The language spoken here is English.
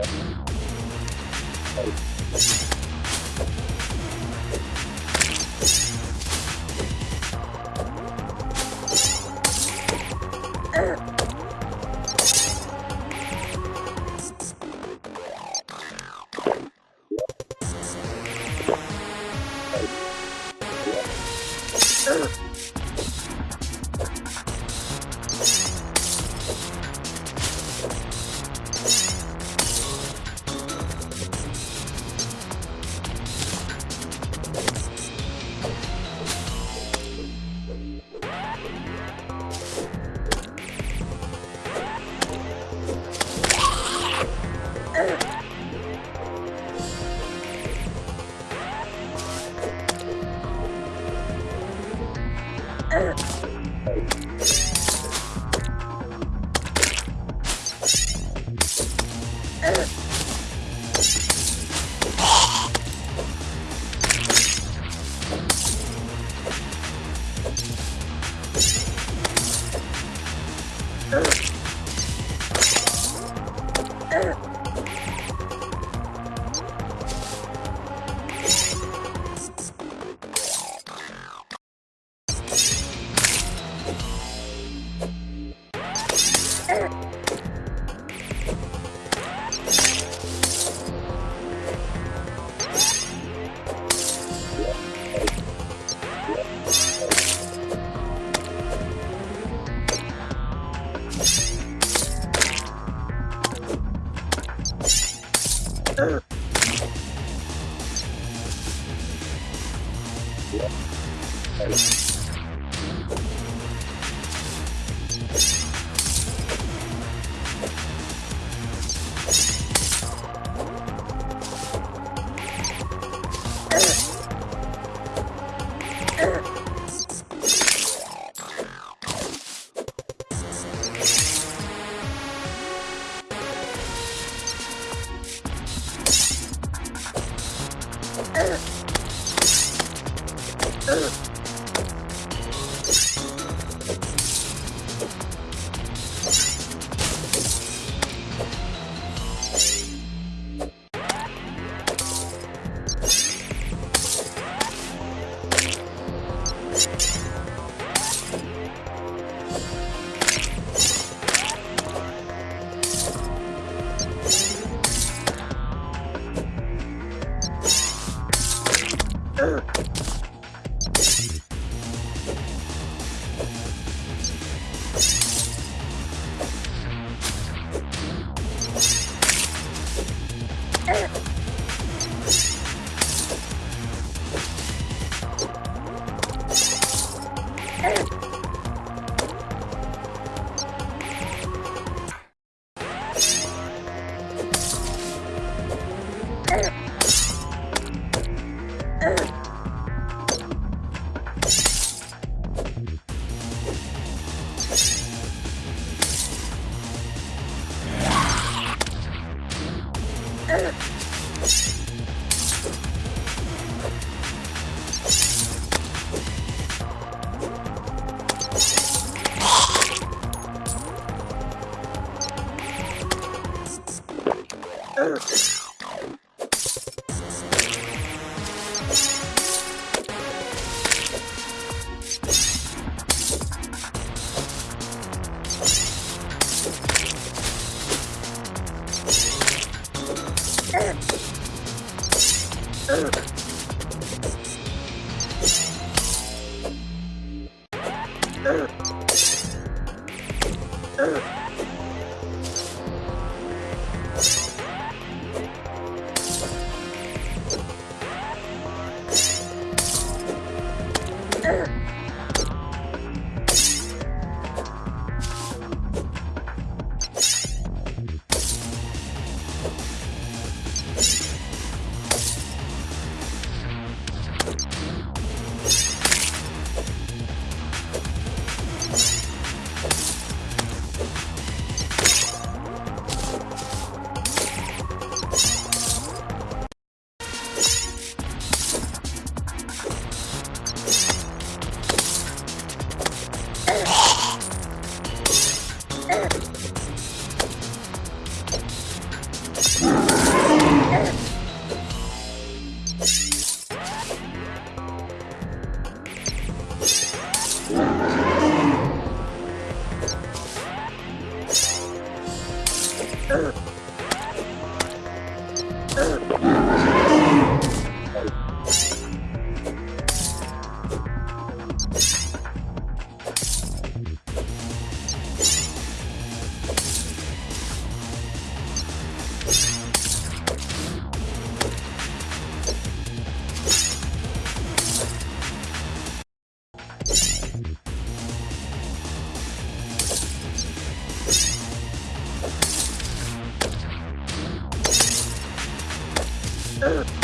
はい。hurt. her. Yeah. Urgh. Ugh. Sure. Ugh.